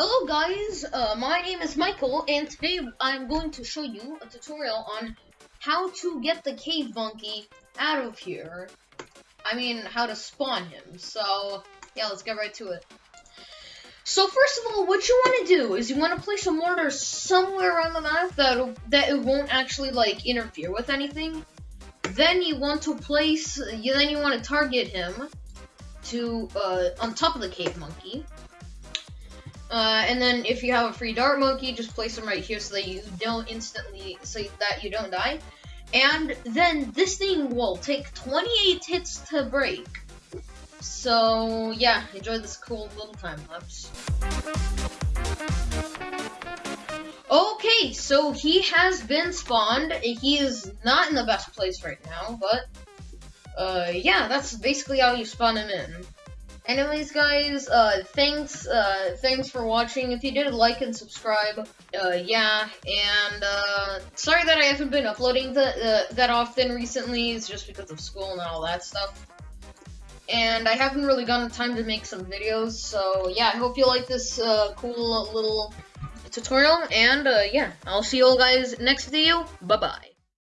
Hello guys, uh, my name is Michael, and today I'm going to show you a tutorial on how to get the cave monkey out of here. I mean, how to spawn him. So, yeah, let's get right to it. So first of all, what you want to do is you want to place a mortar somewhere on the map that that it won't actually like interfere with anything. Then you want to place, you then you want to target him to uh, on top of the cave monkey. Uh, and then if you have a free dart monkey, just place them right here so that you don't instantly, so that you don't die. And then this thing will take 28 hits to break. So yeah, enjoy this cool little time lapse. Okay, so he has been spawned. He is not in the best place right now, but uh, yeah, that's basically how you spawn him in. Anyways, guys, uh, thanks, uh, thanks for watching. If you did, like and subscribe. Uh, yeah, and, uh, sorry that I haven't been uploading the, uh, that often recently. It's just because of school and all that stuff. And I haven't really gotten time to make some videos, so yeah, I hope you like this, uh, cool little tutorial. And, uh, yeah, I'll see you all guys next video. Bye-bye.